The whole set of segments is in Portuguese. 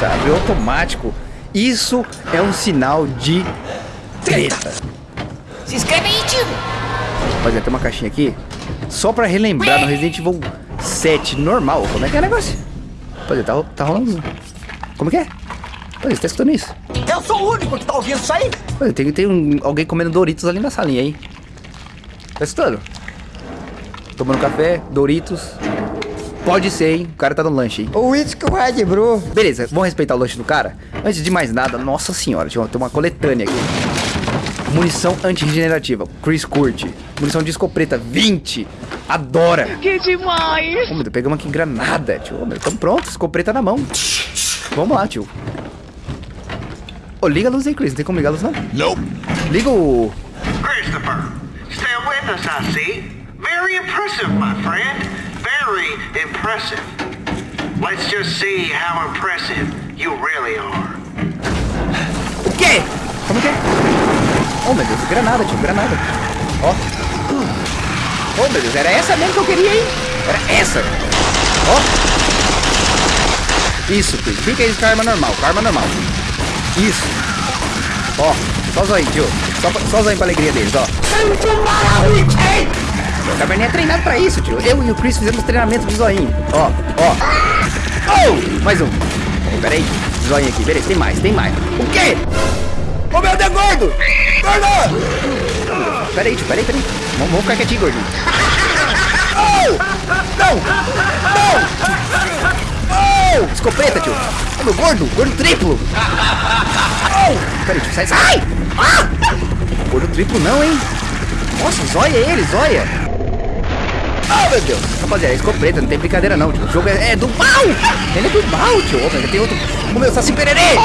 Nossa, abriu automático. Isso é um sinal de treta. Se inscreve aí, tio. Rapaziada, tem uma caixinha aqui. Só pra relembrar no Resident Evil 7 normal. Como é que é o negócio? Rapaziada, tá, tá rolando... Como que é? Rapaziada, você tá escutando isso? Eu sou o único que tá ouvindo isso aí. Rapaziada, tem, tem um, alguém comendo Doritos ali na salinha, hein? Tá escutando? Tomando café, Doritos. Pode ser, hein? O cara tá no lanche, hein? O o Red Bro. Beleza, vamos respeitar o lanche do cara? Antes de mais nada, nossa senhora, tem uma, tem uma coletânea aqui. Munição anti-regenerativa, Chris curte. Munição de escopeta, 20. Adora. Que demais. Ô, meu Deus, pegamos aqui granada, tio. Ô, meu, tamo pronto, escopeta na mão. Vamos lá, tio. Ô, liga a luz aí, Chris. Não tem como ligar a luz, não? Nope. Liga o... Christopher, still with us, I see. Very impressive, my friend. Very impressive. Let's just see how impressive you really are. O quê? Como que é? Oh, meu Deus, granada, tio, granada. Ó. Oh, meu Deus, era essa mesmo que eu queria, hein? Era essa. Ó. Isso, Chris. Fica aí com a arma normal, com a arma normal. Isso. Ó, só zoinho, tio. Só, só zoinho pra alegria deles, ó. O Cabernet é treinado pra isso, tio. Eu e o Chris fizemos treinamento de zoinho. Ó, ó. Oh! Mais um. Oh, pera aí. Zoinho aqui. Beleza, tem mais, tem mais. O quê? Ô, meu Deus, gordo! Gordo! Pera aí, tio, pera aí, pera aí. Vamos, vamos ficar quietinho, gordinho. Oh! Não! Não! Oh! Escopeta, tio. Meu gordo, gordo triplo. Oh! Pera aí, tio, sai, sai! Ah! Gordo triplo não, hein? Nossa, zóia ele, zóia. Oh, meu Deus. Rapaziada, é escopeta, não tem brincadeira não, tio. O jogo é, é do mal. Ele é do mal, tio. Mas tem outro... O meu Saci Pererê.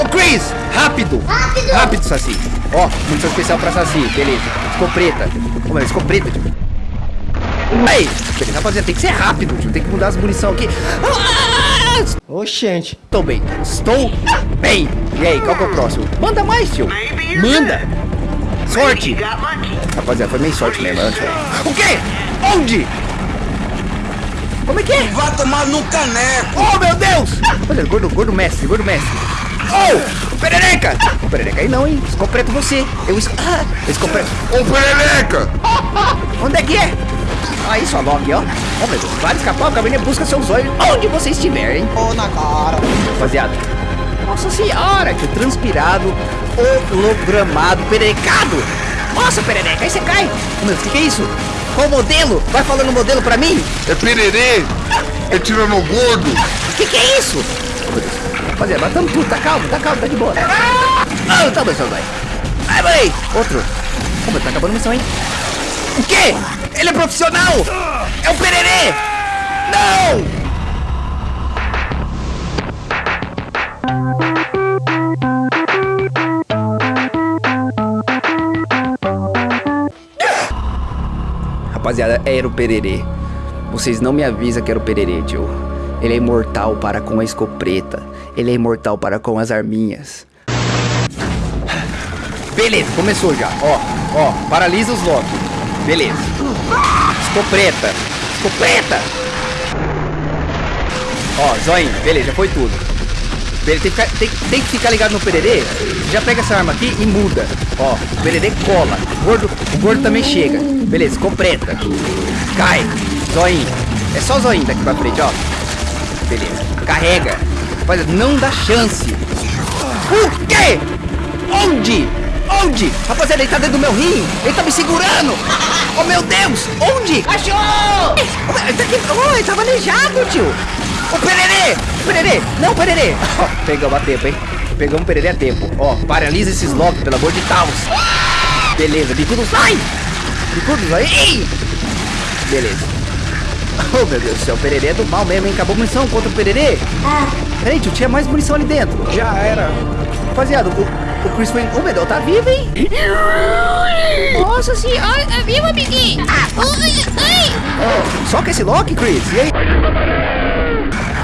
Ô, Chris, rápido. Rápido. Rápido, Saci. Ó, munição especial pra Saci, beleza. Escopeta. Ô, meu, escopeta, tio. Ei, rapaziada, tem que ser rápido, tio. Tem que mudar as munição aqui. Ah! Oxente. Estou bem. Estou bem. E aí, qual que é o próximo? Manda mais, tio. Manda. Sorte. Rapaziada, foi meio sorte mesmo, né. O quê? Onde? Como é que é? Vai tomar no caneco. Oh, meu Deus! Olha, gordo, gordo mestre, gordo mestre. Oh, perereca! Ô, perereca aí não, hein? Escopreto você. Eu es... Ah, escopreto. Ô, perereca! Onde é que é? Aí, sua Loki, ó. Oh, meu Deus, vai escapar, o caminho busca seus olhos onde você estiver, hein? Ô, na cara. Rapaziada. Nossa senhora, que transpirado, hologramado, pererecado. Nossa, perereca, aí você cai. Oh, meu, o que, que é isso? Qual modelo? Vai falando modelo pra mim? É pererê! É tirano gordo! O que, que é isso? Meu. Rapaziada, matamos tudo, tá calmo, tá calmo, tá de boa. Ah, tá bom, seu vai. Vai, vai. Outro. Como tá acabando a missão, hein? O quê? Ele é profissional! É o Pererê! Não! Rapaziada, era o Pererê. Vocês não me avisam que era o Pererê, tio. Ele é imortal para com a escopeta. Ele é imortal para com as arminhas. Beleza, começou já. Ó, ó, paralisa os Loki. Beleza. Escopeta. Escopeta. Ó, joinha. Beleza, foi tudo. Tem que, ficar, tem, tem que ficar ligado no pererê. Já pega essa arma aqui e muda. Ó, o pererê cola. O gordo, o gordo também chega. Beleza, escopeta. Cai. Zoinho. É só zoinho daqui pra frente, ó. Beleza. Carrega. Rapaziada, não dá chance. O quê? Onde? Onde? Rapaziada, ele tá dentro do meu rim. Ele tá me segurando. Oh, meu Deus. Onde? Achou! Ele tá aqui. Oh, ele tava aleijado, tio. O pererê. O pererê. Não, pererê. Ó, pegamos a tempo, hein? Pegamos o pererê a tempo. Ó, paralisa esses locks, pelo amor de Deus. Beleza, bicudo sai. Bicudo sai. Ei. Beleza. Oh, meu Deus do céu, o pererê é do mal mesmo, hein? Acabou a munição contra o pererê? Peraí, tio, tinha mais munição ali dentro. Já era. Rapaziada, o, o Chris foi... Oh, meu Deus, tá vivo, hein? Nossa senhora, é vivo, amiguinho! Ai. Oh, só com esse Loki, Chris? E aí?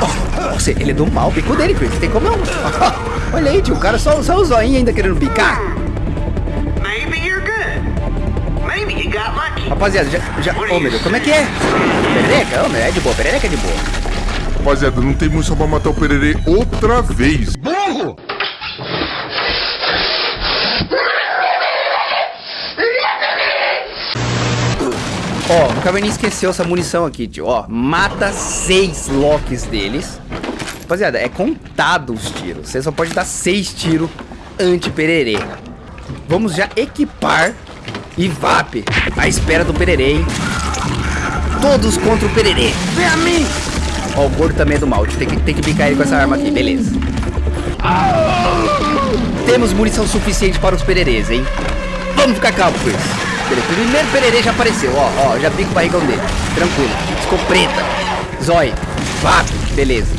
Oh, você, ele é do mal, bico dele, Chris. Não tem como não. Olha aí, tio, o cara só, só o zoinho ainda querendo bicar. Maybe you're good. Maybe you got lucky. Rapaziada, já... já oh, meu Deus, como é que é? Perereca? Oh, meu, é de boa, perereca é de boa. Rapaziada, não tem munição pra matar o Pererê outra vez. Ó, o Caverninha esqueceu essa munição aqui, tio. Ó, mata seis locks deles. Rapaziada, é contado os tiros. Você só pode dar seis tiros anti-pererê. Vamos já equipar e VAP à espera do pererê, hein? Todos contra o pererê. Vem a mim! Ó, o gordo também é do mal. tio. Tem que, tem que picar ele com essa arma aqui, beleza. Temos munição suficiente para os pererês, hein? Vamos ficar calmo com isso. Beleza, primeiro pererê já apareceu, ó, ó, já pico o barrigão dele. Tranquilo. Escopeta. Zói. VAP. Beleza.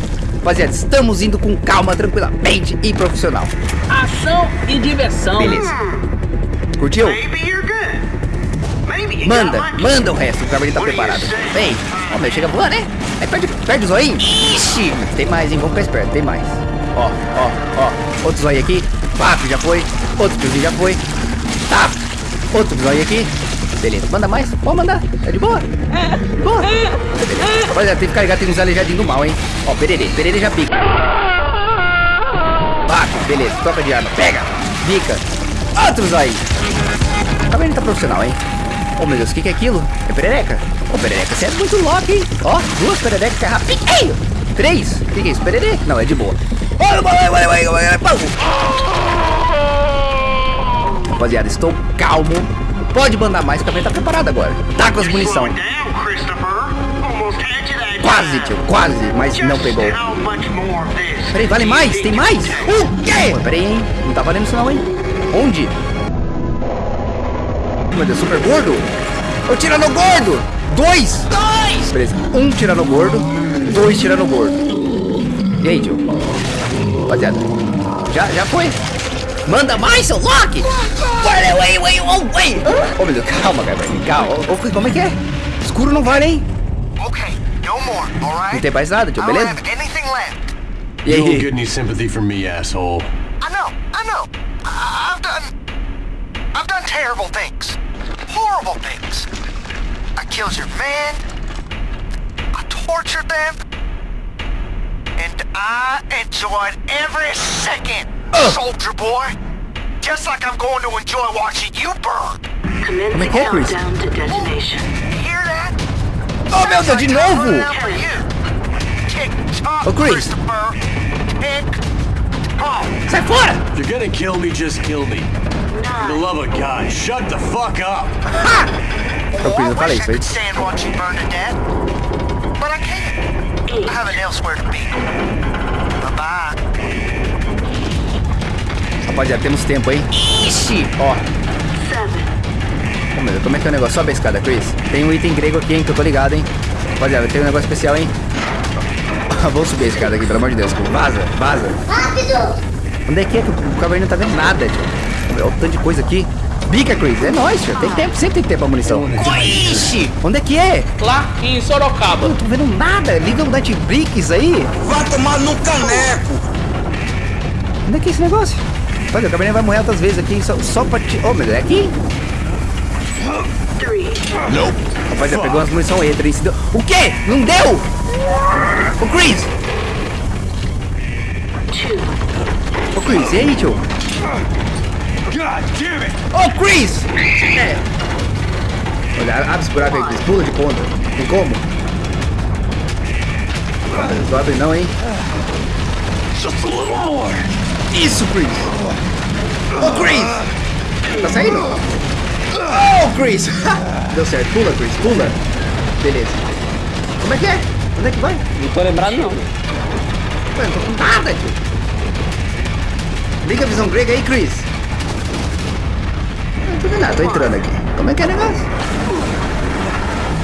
Rapaziada, estamos indo com calma, tranquilamente e profissional. Ação e diversão. Beleza. Curtiu? Manda, manda o resto, o Caverninha tá preparado. Vem. Ó, meu, chega voando, né? Aí perde, perde o zoinho. Ixi, tem mais, hein? Vamos ficar esperto, tem mais. Ó, ó, ó. Outro zóio aqui. VAP, já foi. Outro tiozinho já foi. Tá. Outro zóio aqui. Beleza, manda mais? Pode mandar. É de boa. De boa. Beleza. Rapaziada, tem que ligado, tem uns aleijadinhos do mal, hein? Ó, pererê, pererê já pica. Beleza, troca de arma. Pega, pica. Outros aí. Tá vendo? Tá profissional, hein? Oh, meu Deus, o que, que é aquilo? É perereca? Ô, perereca, você é muito louco, hein? Ó, duas pererecas é rapidinho. Três? O que, que é isso? Pererê? Não, é de boa. Olha, olha, olha, olha, olha, Rapaziada, estou calmo. Pode mandar mais, que a tá preparado agora. Tá com as munição. Quase, tio, quase, mas não pegou. Peraí, vale mais? Tem mais? O quê? Peraí, hein? Não tá valendo isso não, hein? Onde? Meu Deus, super gordo? Eu tirando gordo! Dois! Dois! Beleza, um tirando gordo, dois tirando gordo. E aí, tio? Rapaziada, já, já foi. Manda mais, seu Loki! Olha, ué, ué, ué, ué! Ô, meu Deus, calma, cara, calma. Ô, ô, como é que é? Escuro não vale, hein? Okay, no more, all right? Não tem mais nada, tio, don't beleza? have anything left. E You won't aí? get any sympathy from me, asshole. I know, I know. I've done. I've done terrible things. Horrible things. I killed your men. I tortured them. And I enjoyed every second, soldier boy. Just like I'm going to enjoy watching you burn. Como é que é, Chris? You hear that? Oh, meu Deus, de novo! For you. Tick tock, Oh, Chris. Christopher. Sai fora! If you're gonna kill me, just kill me. For the love of God, shut the fuck up. Então, Chris, eu falei wish isso I aí. could stand watching burn to death, but I can't. I have it elsewhere to be. Bye bye. Rapaziada, temos tempo, hein? Ixi! Ó. Ô, meu Deus, como é que é o negócio? Sobe a escada, Chris. Tem um item grego aqui, hein, que eu tô ligado, hein? Rapaziada, tem um negócio especial, hein? Vamos subir a escada aqui, pelo amor de Deus. Vaza, vaza. Rápido! Onde é que é que o cavaleiro não tá vendo nada, tio? Olha o tanto de coisa aqui. Bica, Chris. É nóis, tio. Tem tempo, sempre tem tempo pra munição. Ixi! Onde é que é? Lá em Sorocaba. Eu não tô vendo nada. Liga o Netflix aí. Vai tomar no caneco. Onde é que é esse negócio? Olha, o cavaleiro vai morrer outras vezes aqui, só, só pra te... Ô, meu Deus, é aqui? Rapaziada, pegou umas munição extra, hein? Se deu- O quê? Não deu? Ô, Chris! Ô, Chris, e aí, tio? Ô, Chris! É. Olha, abre esse buraco aí, Chris. Pula de ponta. Tem como? Não abre não, hein? Isso, Chris! Ô, Chris! Tá saindo? Oh, Chris! Deu certo. Pula, Chris. Pula. Beleza. Como é que é? Onde é que vai? Não tô lembrado, não. Não tô com nada, tio. Liga a visão grega aí, Chris. Tô vendo tô entrando aqui. Como é que é o negócio?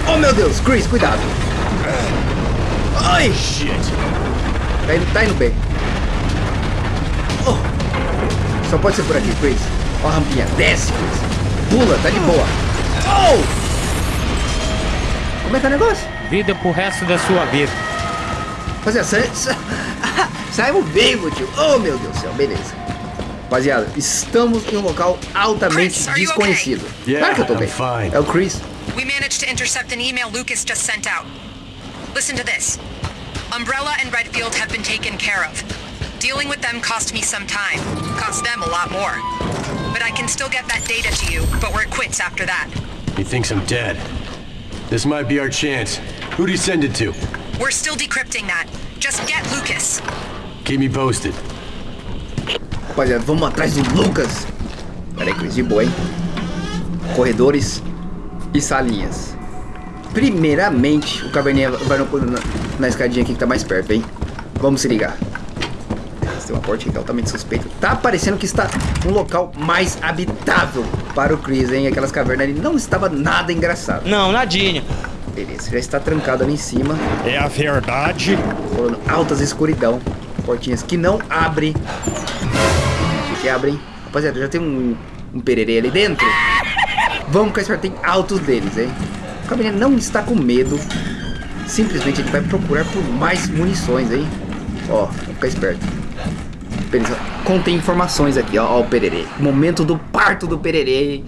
Oh, meu Deus. Chris, cuidado. Ai! Shit. Tá indo, tá indo bem. Oh. Só pode ser por aqui, Chris. Ó a rampinha. Desce, Chris. Pula, tá de boa. Oh! Como é que é o negócio? Vida pro resto da sua vida. Rapaziada, sa sa saímos vivo, tio. Oh, meu Deus do céu. Beleza. Rapaziada, estamos em um local altamente Chris, are you desconhecido. okay? claro que eu tô Yeah, bem. I'm fine. É o Chris. We managed to intercept an email Lucas just sent out. Listen to this. Umbrella and Redfield have been taken care of. Dealing with them cost me some time. Cost them a lot more. But I can still get that data to you, but we're quits after that. He thinks I'm dead. This might be our chance. Who'd he send it to? We're still decrypting that. Just get Lucas. Keep me posted. Rapaziada, vamos atrás do Lucas. Pera aí, Chris, de boa, hein? Corredores e salinhas. Primeiramente, o caverninha vai no- na, na escadinha aqui que tá mais perto, hein? Vamos se ligar. Tem uma porta aqui altamente suspeita. Tá parecendo que está um local mais habitável para o Chris, hein? Aquelas cavernas ali não estava nada engraçado. Não, nadinha. Beleza, já está trancado ali em cima. É a verdade. Rolando altas escuridão. Portinhas que não abrem. Que abrem? Rapaziada, já tem um, um pererê ali dentro. Vamos ficar esperto, tem altos deles, hein? O caminhão não está com medo. Simplesmente ele vai procurar por mais munições, hein? Ó, vamos ficar esperto. Beleza, contém informações aqui, ó, ó o pererê. Momento do parto do pererê, hein?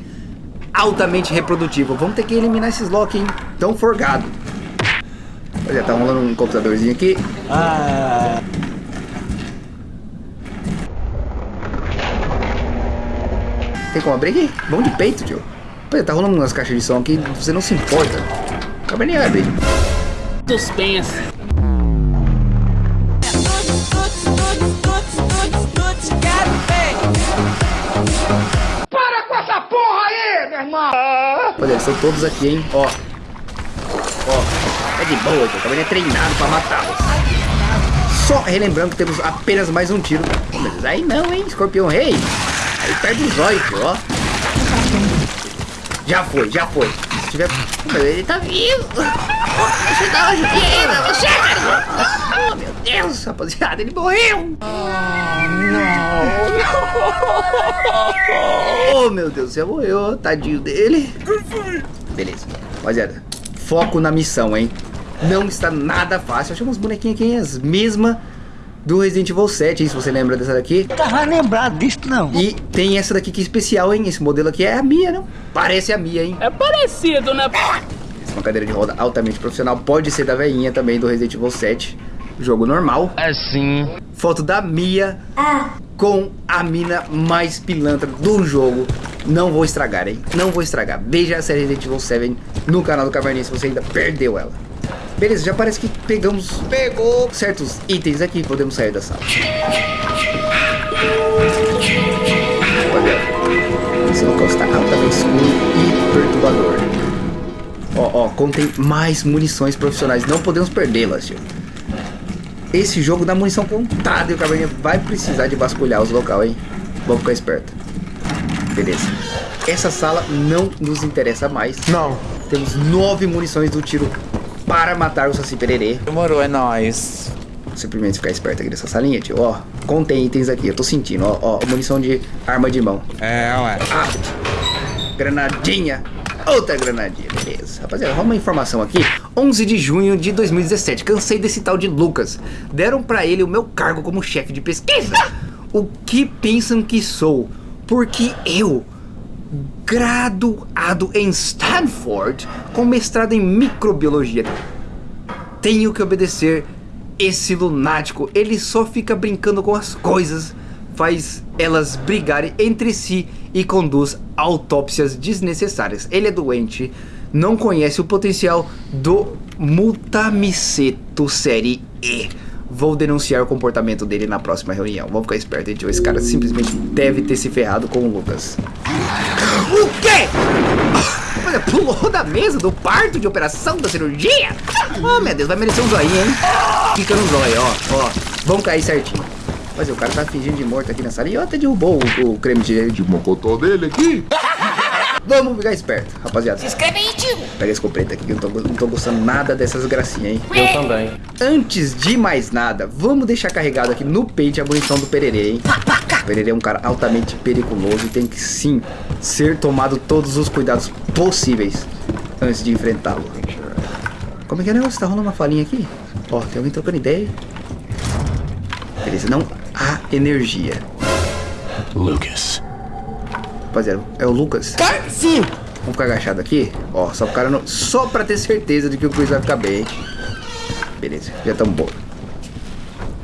Altamente reprodutivo. Vamos ter que eliminar esses Loki, hein? Tão forgado. Olha, tá rolando um computadorzinho aqui. Ah, Tem como abrir aqui? Vamos de peito, tio. Pô, tá rolando umas caixas de som aqui, você não se importa. Acaba nem abrir. Suspense. Olha, eles estão todos aqui, hein? Ó. Ó. É de boa, tio. Acaba nem treinado pra matá-los. Só relembrando que temos apenas mais um tiro. Mas aí não, hein? Escorpião Rei. Aí perde tio, ó. Já foi, já foi. Se tiver... Mas ele tá vivo. Uma ajudinha pra você, cara. Oh, meu Deus, rapaziada, ele morreu. Oh, meu Deus, você morreu, tadinho dele. Beleza, rapaziada, foco na missão, hein? Não está nada fácil. Achei umas bonequinhas aqui, as mesmas do Resident Evil 7, hein? Se você lembra dessa daqui. Não tava lembrado disso, não. E tem essa daqui que é especial, hein? Esse modelo aqui é a Mia, não? Parece a Mia, hein? É parecido, né? Essa é uma cadeira de roda altamente profissional. Pode ser da veinha também do Resident Evil 7. Jogo normal. assim. Foto da Mia com a mina mais pilantra do jogo. Não vou estragar, hein? Não vou estragar. Veja a série Resident Evil 7 no canal do Caverninha se você ainda perdeu ela. Beleza, já parece que pegamos pegou certos itens aqui. Podemos sair da sala. Olha, esse local está altamente escuro e perturbador. Ó, ó, contém mais munições profissionais. Não podemos perdê-las, tio. Esse jogo dá munição contada e o caverninha vai precisar de vasculhar os local, hein? Vamos ficar esperto. Beleza. Essa sala não nos interessa mais. Não. Temos nove munições do tiro para matar o Saci Pererê. Demorou, é nóis. Simplesmente ficar esperto aqui nessa salinha, tio. Ó, contém itens aqui. Eu tô sentindo, ó, ó. Munição de arma de mão. É, ué. Ah, granadinha. Outra granadinha, beleza. Rapaziada, rola uma informação aqui. 11 de junho de 2017. Cansei desse tal de Lucas. Deram pra ele o meu cargo como chefe de pesquisa. O que pensam que sou? Porque eu, graduado em Stanford, com mestrado em microbiologia, tenho que obedecer esse lunático. Ele só fica brincando com as coisas, faz elas brigarem entre si e conduz autópsias desnecessárias. Ele é doente, não conhece o potencial do Mutamiceto série E. Vou denunciar o comportamento dele na próxima reunião. Vamos ficar esperto, gente. Esse cara simplesmente deve ter se ferrado com o Lucas. O quê? Olha, pulou da mesa do parto de operação da cirurgia? Oh, meu Deus, vai merecer um zoinho, hein? Fica no zóio, ó, ó. Vamos cair certinho. Mas o cara tá fingindo de morto aqui na sala e ó, até derrubou o, o creme de... De mocotó dele aqui. Vamos ficar esperto, rapaziada. Se inscreve aí, tio. Pega esse escopeta aqui que eu não tô, não tô gostando nada dessas gracinhas, hein? Eu também. Antes de mais nada, vamos deixar carregado aqui no peito a munição do Pererê, hein? O Pererê é um cara altamente periculoso e tem que sim ser tomado todos os cuidados possíveis antes de enfrentá-lo. Como é que é o negócio? Tá rolando uma falinha aqui? Ó, tem alguém trocando ideia. Beleza, não há energia. Lucas. Rapaziada, é o Lucas? Sim. Vamos ficar agachado aqui? Ó, só pro cara não... Só pra ter certeza de que o Chris vai ficar bem. Beleza, já estamos bom.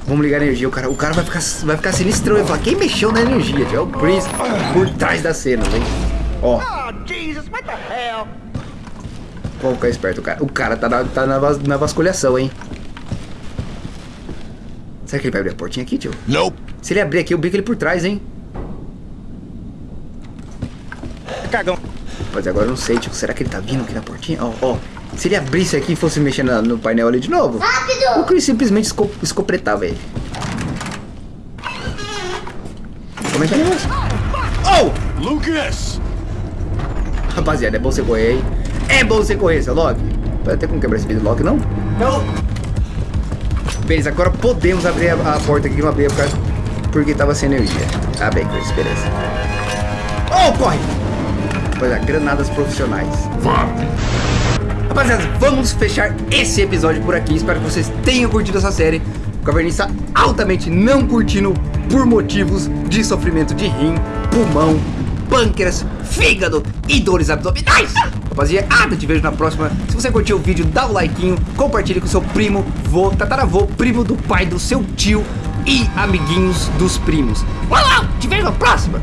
Vamos ligar a energia. O cara, o cara vai, ficar, vai ficar sinistrão. Ele vai falar, quem mexeu na energia? tio? É o Chris por trás da cena, hein? Ó. Vamos ficar esperto, cara. O cara tá na, tá na, vas- na vasculhação, hein? Será que ele vai abrir a portinha aqui, tio? Nope. Se ele abrir aqui, eu bico ele por trás, hein? Cagão. Mas agora eu não sei, tio. Será que ele tá vindo aqui na portinha? Ó, ó. Se ele abrisse aqui e fosse mexer na- no painel ali de novo, o Chris simplesmente esco escopretava ele. Como é que é o negócio? Oh! Lucas! Rapaziada, é bom você correr, hein? É bom você correr, seu Loki. Vai ter como quebrar esse vidro Loki, não? Não! Beleza, agora podemos abrir a, a porta aqui que não abria por causa- porque tava sem energia. Tá bem, Chris, beleza. Oh, corre! É, granadas profissionais. Vá. Rapaziada, vamos fechar esse episódio por aqui. Espero que vocês tenham curtido essa série. O Caverninha está altamente não curtindo por motivos de sofrimento de rim, pulmão, pâncreas, fígado e dores abdominais. Rapaziada, te vejo na próxima. Se você curtiu o vídeo, dá o likeinho, compartilhe com seu primo, vô, tataravô, primo do pai do seu tio e amiguinhos dos primos. Uau, uau, te vejo na próxima.